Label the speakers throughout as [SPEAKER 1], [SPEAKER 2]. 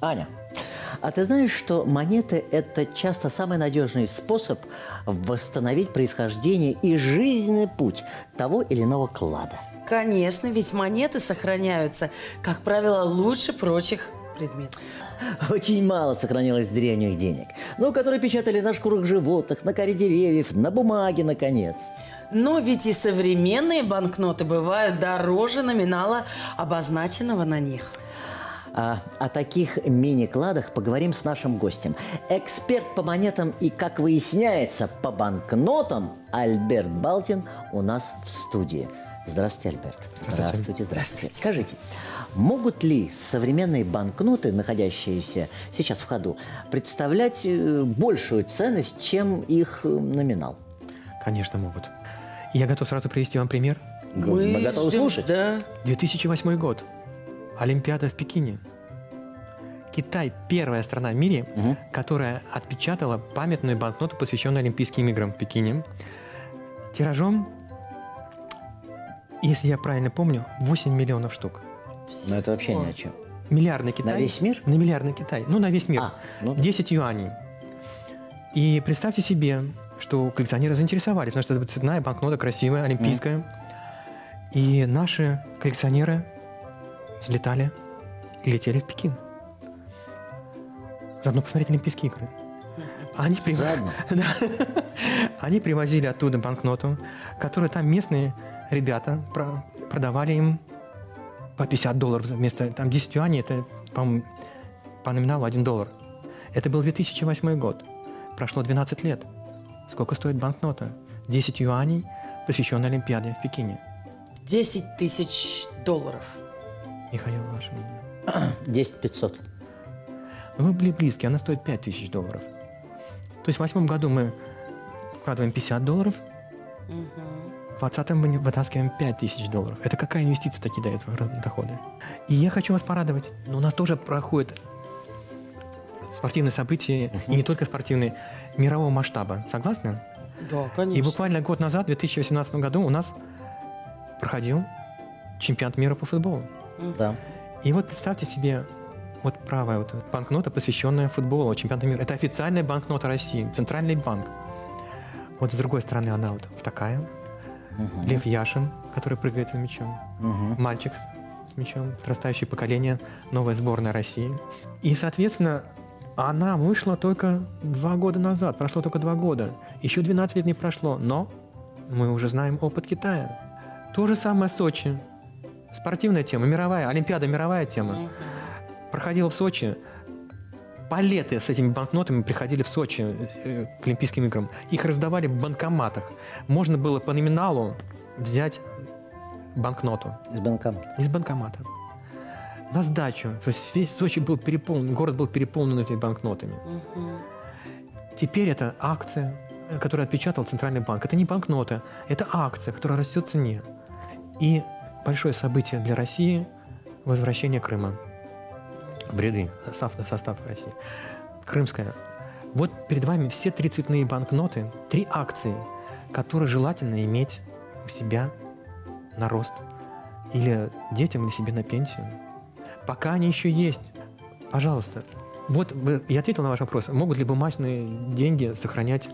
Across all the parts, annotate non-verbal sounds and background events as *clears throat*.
[SPEAKER 1] Аня, а ты знаешь, что монеты – это часто самый надежный способ восстановить происхождение и жизненный путь того или иного клада?
[SPEAKER 2] Конечно, ведь монеты сохраняются, как правило, лучше прочих предметов.
[SPEAKER 1] Очень мало сохранилось древних денег, ну, которые печатали на шкурах животных, на коре деревьев, на бумаге, наконец.
[SPEAKER 2] Но ведь и современные банкноты бывают дороже номинала, обозначенного на них.
[SPEAKER 1] А, о таких мини-кладах поговорим с нашим гостем. Эксперт по монетам и, как выясняется, по банкнотам Альберт Балтин у нас в студии. Здравствуйте, Альберт.
[SPEAKER 3] Здравствуйте.
[SPEAKER 1] Здравствуйте, здравствуйте. Скажите, могут ли современные банкноты, находящиеся сейчас в ходу, представлять э, большую ценность, чем их э, номинал?
[SPEAKER 3] Конечно, могут. Я готов сразу привести вам пример.
[SPEAKER 1] Мы, готовы
[SPEAKER 2] ждем-
[SPEAKER 1] слушать?
[SPEAKER 2] Да.
[SPEAKER 3] 2008 год. Олимпиада в Пекине. Китай – первая страна в мире,
[SPEAKER 1] Мгм.
[SPEAKER 3] которая отпечатала памятную банкноту, посвященную Олимпийским играм в Пекине. Тиражом, если я правильно помню, 8 миллионов штук.
[SPEAKER 1] Но это вообще ни о чем.
[SPEAKER 3] Миллиардный Китай.
[SPEAKER 1] весь мир?
[SPEAKER 3] На миллиардный Китай. Ну, на весь мир.
[SPEAKER 1] А, ну да.
[SPEAKER 3] 10 юаней. И представьте себе, что коллекционеры заинтересовались, потому что это цветная банкнота, красивая, олимпийская. И наши коллекционеры взлетали и летели в Пекин. Заодно посмотреть Олимпийские игры. Они, прив-. *laughs* Да. Они привозили оттуда банкноту, которую там местные ребята про- продавали им по 50 долларов вместо там 10 юаней, это, по-моему, по номиналу 1 доллар. Это был 2008 год. Прошло 12 лет. Сколько стоит банкнота? 10 юаней, посвященная Олимпиаде в Пекине.
[SPEAKER 2] 10 тысяч долларов.
[SPEAKER 3] Михаил, ваше мнение? *clears throat*
[SPEAKER 1] 10 500.
[SPEAKER 3] Ну, Вы были близки, она стоит 5000 долларов. То есть в восьмом году мы вкладываем 50 долларов, в 20 мы вытаскиваем 5000 долларов. Это какая инвестиция такие дает доходы? И я хочу вас порадовать. Но у нас тоже проходят спортивные события, и не только спортивные, мирового масштаба. Согласны?
[SPEAKER 2] Да, конечно.
[SPEAKER 3] И буквально год назад, в 2018 году, у нас проходил чемпионат мира по футболу.
[SPEAKER 1] Да.
[SPEAKER 3] И вот представьте себе, вот правая вот банкнота, посвященная футболу, чемпионату мира. Это официальная банкнота России, центральный банк. Вот с другой стороны она вот такая. Лев Яшин, который прыгает с мячом. Мальчик с мячом, подрастающее поколение, новая сборная России. И, соответственно, она вышла только два года назад, прошло только два года. Еще 12 лет не прошло, но мы уже знаем опыт Китая. То же самое Сочи. Спортивная тема, мировая, Олимпиада мировая тема. Проходила в Сочи. Палеты с этими банкнотами приходили в Сочи э, к Олимпийским играм. Их раздавали в банкоматах. Можно было по номиналу взять банкноту
[SPEAKER 1] Из банка.
[SPEAKER 3] из банкомата. На сдачу. То есть весь Сочи был переполнен, город был переполнен этими банкнотами. Теперь это акция, которую отпечатал Центральный банк. Это не банкнота, это акция, которая растет в цене. И большое событие для России – возвращение Крыма в ряды, состав, состав России. Крымская. Вот перед вами все три цветные банкноты, три акции, которые желательно иметь у себя на рост или детям, или себе на пенсию. Пока они еще есть, пожалуйста. Вот я ответил на ваш вопрос. Могут ли бумажные деньги сохранять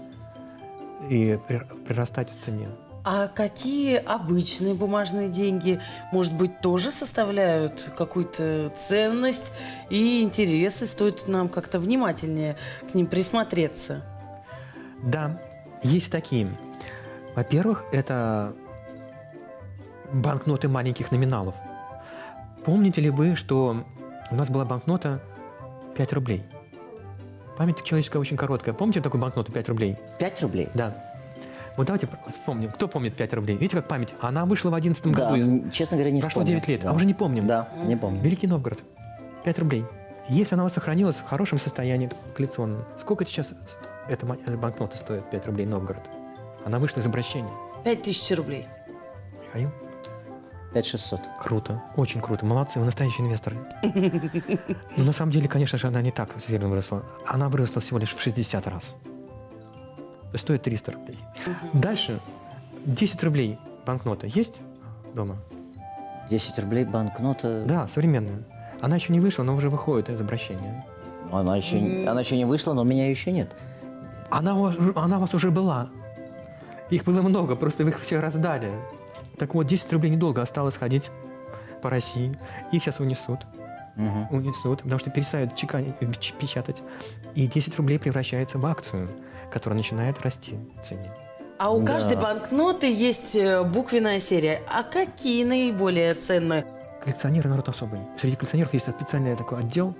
[SPEAKER 3] и при- прирастать в цене?
[SPEAKER 2] А какие обычные бумажные деньги, может быть, тоже составляют какую-то ценность и интересы? Стоит нам как-то внимательнее к ним присмотреться.
[SPEAKER 3] Да, есть такие. Во-первых, это банкноты маленьких номиналов. Помните ли вы, что у нас была банкнота 5 рублей? Память человеческая очень короткая. Помните такую банкноту 5 рублей?
[SPEAKER 1] 5 рублей?
[SPEAKER 3] Да. Вот давайте вспомним. Кто помнит 5 рублей? Видите, как память? Она вышла в 11
[SPEAKER 1] Да,
[SPEAKER 3] году.
[SPEAKER 1] честно говоря, не
[SPEAKER 3] Прошло
[SPEAKER 1] помню.
[SPEAKER 3] 9 лет,
[SPEAKER 1] Да.
[SPEAKER 3] а уже не помним.
[SPEAKER 1] Да, не помню.
[SPEAKER 3] Великий Новгород. 5 рублей. Если она у вас сохранилась в хорошем состоянии коллекционном, сколько сейчас эта банкнота стоит 5 рублей Новгород? Она вышла из обращения.
[SPEAKER 2] Пять тысяч рублей.
[SPEAKER 3] Михаил?
[SPEAKER 1] 5 600.
[SPEAKER 3] Круто, очень круто. Молодцы, вы настоящие инвесторы. Но на самом деле, конечно же, она не так сильно выросла. Она выросла всего лишь в 60 раз. Стоит 300 рублей. Дальше. 10 рублей банкнота есть дома?
[SPEAKER 1] 10 рублей банкнота.
[SPEAKER 3] Да, современная. Она еще не вышла, но уже выходит из обращения.
[SPEAKER 1] Она еще, она еще не вышла, но у меня еще нет.
[SPEAKER 3] Она, у вас- она у вас уже была. Их было много, просто вы их все раздали. Так вот, 10 рублей недолго осталось ходить по России. Их сейчас унесут. Унесут, потому что перестают чеканить, э, печатать. И 10 рублей превращается в акцию, которая начинает расти в цене.
[SPEAKER 2] А у
[SPEAKER 1] Да.
[SPEAKER 2] каждой банкноты есть э, буквенная серия. А какие наиболее ценные?
[SPEAKER 3] Коллекционеры народ особый. Среди коллекционеров есть специальный такой отдел.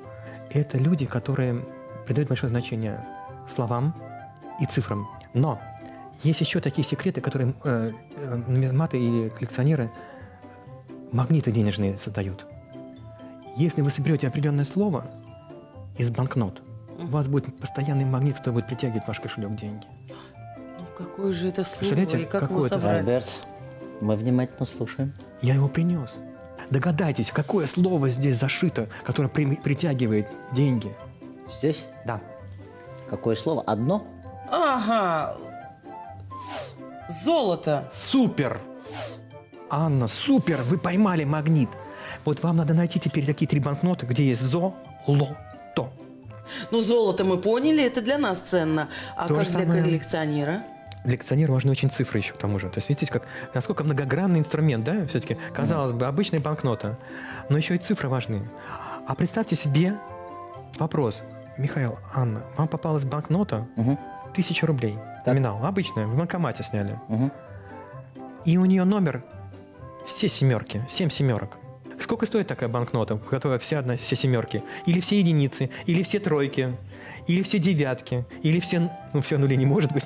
[SPEAKER 3] Это люди, которые придают большое значение словам и цифрам. Но есть еще такие секреты, которые э, э, нумизматы и коллекционеры магниты денежные создают. Если вы соберете определенное слово из банкнот, у вас будет постоянный магнит, который будет притягивать в ваш кошелек деньги.
[SPEAKER 2] Ну, какое же это слово и как его
[SPEAKER 3] какое это
[SPEAKER 2] собрать?
[SPEAKER 1] Альберт, мы внимательно слушаем.
[SPEAKER 3] Я его принес. Догадайтесь, какое слово здесь зашито, которое при- притягивает деньги.
[SPEAKER 1] Здесь
[SPEAKER 3] Да.
[SPEAKER 1] какое слово? Одно?
[SPEAKER 2] Ага. Золото.
[SPEAKER 3] Супер! Анна, супер! Вы поймали магнит. Вот вам надо найти теперь такие три банкноты, где есть зо, ло.
[SPEAKER 2] Ну, золото мы поняли, это для нас ценно. А
[SPEAKER 3] То
[SPEAKER 2] как для
[SPEAKER 3] самое.
[SPEAKER 2] коллекционера?
[SPEAKER 3] Для коллекционера важны очень цифры еще к тому же. То есть видите, как, насколько многогранный инструмент, да, все-таки, казалось бы, обычная банкнота, но еще и цифры важны. А представьте себе вопрос. Михаил, Анна, вам попалась банкнота
[SPEAKER 1] Мгм.
[SPEAKER 3] тысяча рублей.
[SPEAKER 1] Так.
[SPEAKER 3] Номинал, обычная, в банкомате сняли.
[SPEAKER 1] Мгм.
[SPEAKER 3] И у нее номер все семерки, семь семерок. Сколько стоит такая банкнота, у которой все, одна, все семерки? Или все единицы, или все тройки, или все девятки, или все... Ну, все нули не может быть.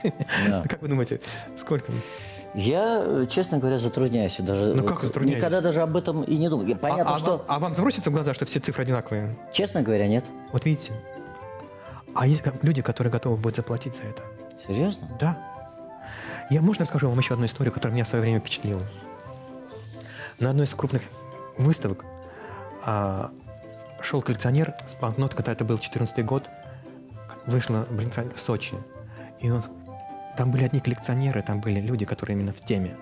[SPEAKER 1] Да. *laughs*
[SPEAKER 3] Как вы думаете, сколько?
[SPEAKER 1] Я, честно говоря, затрудняюсь. Даже,
[SPEAKER 3] Ну,
[SPEAKER 1] вот
[SPEAKER 3] как затрудняетесь?
[SPEAKER 1] Никогда даже об этом и не думал. Я- Понятно,
[SPEAKER 3] а, а
[SPEAKER 1] что...
[SPEAKER 3] вам- а вам забросится в глаза, что все цифры одинаковые?
[SPEAKER 1] Честно говоря, нет.
[SPEAKER 3] Вот видите? А есть люди, которые готовы будут заплатить за это.
[SPEAKER 1] Серьезно?
[SPEAKER 3] Да. Я, можно расскажу вам еще одну историю, которая меня в свое время впечатлила? На одной из крупных выставок а, шел коллекционер с банкнотой, когда это был 14 год, вышла блин, в Сочи. И он, там были одни коллекционеры, там были люди, которые именно в теме.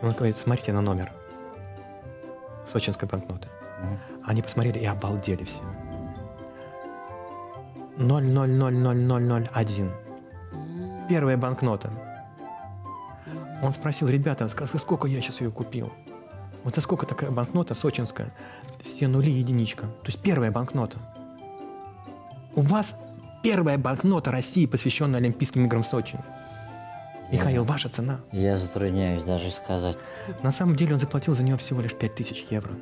[SPEAKER 3] И он говорит, смотрите на номер сочинской банкноты.
[SPEAKER 1] Мгм.
[SPEAKER 3] Они посмотрели и обалдели все. 0,0000001. Первая банкнота. Он спросил, ребята, сколько я сейчас ее купил? Вот за сколько такая банкнота сочинская? Все нули и единичка. То есть первая банкнота. У вас первая банкнота России, посвященная Олимпийским играм в Сочи. Михаил, ваша цена.
[SPEAKER 1] Я затрудняюсь даже сказать.
[SPEAKER 3] На самом деле он заплатил за нее всего лишь 5000 евро.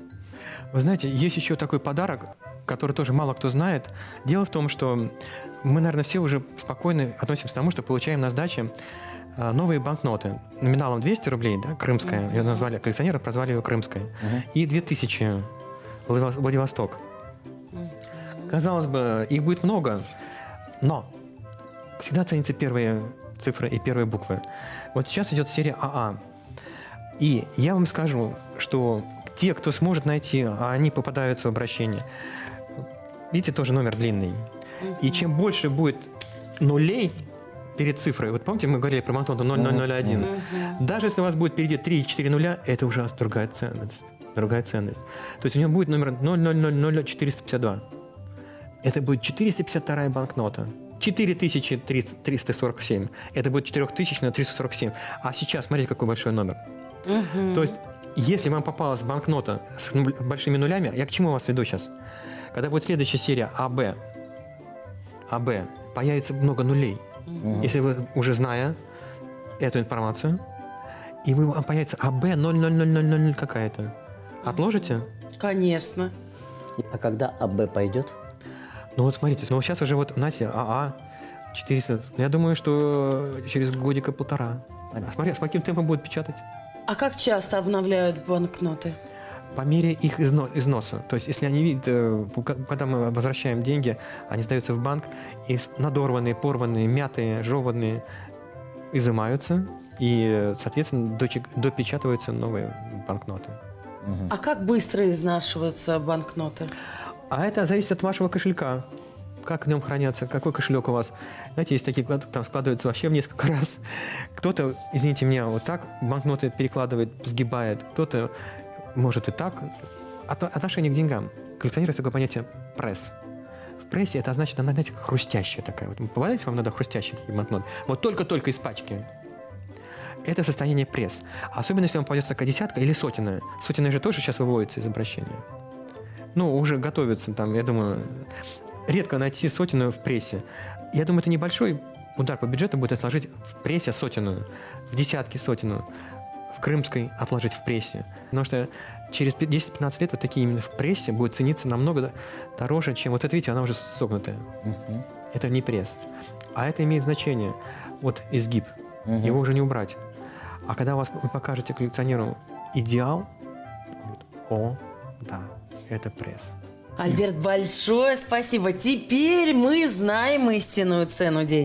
[SPEAKER 3] Вы знаете, есть еще такой подарок, который тоже мало кто знает. Дело в том, что мы, наверное, все уже спокойно относимся к тому, что получаем на сдаче новые банкноты. Номиналом 200 рублей, да, крымская. Ее назвали, коллекционеры прозвали ее крымская. И 2000 Владивос- Владивосток. Казалось бы, их будет много, но всегда ценятся первые цифры и первые буквы. Вот сейчас идет серия АА. И я вам скажу, что те, кто сможет найти, а они попадаются в обращение, видите, тоже номер длинный. И чем больше будет нулей перед цифрой, вот помните, мы говорили про банкноту 0001, даже если у вас будет впереди 3-4 нуля, это уже другая ценность. Другая ценность. То есть у него будет номер 0000452. Это будет 452 банкнота. 4347. Это будет 4347. А сейчас, смотрите, какой большой номер. То есть, если вам попалась банкнота с большими нулями, я к чему вас веду сейчас? Когда будет следующая серия АБ, АБ, появится много нулей. Если вы уже зная эту информацию, и вы, вам появится АБ 00000 какая-то, отложите?
[SPEAKER 2] Конечно.
[SPEAKER 1] А когда АБ пойдет?
[SPEAKER 3] Ну вот смотрите, ну сейчас уже вот, знаете, АА 400. Я думаю, что через годика полтора.
[SPEAKER 1] Понятно.
[SPEAKER 3] Смотри, с каким темпом будут печатать?
[SPEAKER 2] А как часто обновляют банкноты?
[SPEAKER 3] По мере их изно- износа. То есть, если они видят, э, когда мы возвращаем деньги, они сдаются в банк, и надорванные, порванные, мятые, жеванные изымаются, и, соответственно, допечатываются новые банкноты.
[SPEAKER 2] А как быстро изнашиваются банкноты?
[SPEAKER 3] А это зависит от вашего кошелька. Как в нем хранятся, какой кошелек у вас. Знаете, есть такие, там складываются вообще в несколько *laughs* раз. Кто-то, извините меня, вот так банкноты перекладывает, сгибает. Кто-то может и так. От- отношение к деньгам. коллекционируется такое понятие пресс. В прессе это значит, она, знаете, хрустящая такая. Вот попадается вам надо хрустящий банкнот. Вот только-только из пачки. Это состояние пресс. Особенно, если вам попадется такая десятка или сотенная. Сотенная же тоже сейчас выводится из обращения. Ну, уже готовится там, я думаю, редко найти сотенную в прессе. Я думаю, это небольшой удар по бюджету будет сложить в прессе сотенную, в десятки сотенную, крымской отложить в прессе. Потому что через 10-15 лет вот такие именно в прессе будут цениться намного дороже, чем вот это, видите, она уже согнутая. Это не пресс. А это имеет значение. Вот изгиб. Его уже не убрать. А когда вас, вы покажете коллекционеру идеал, он говорит, о, да, это пресс.
[SPEAKER 2] Альберт, большое спасибо. Теперь мы знаем истинную цену денег.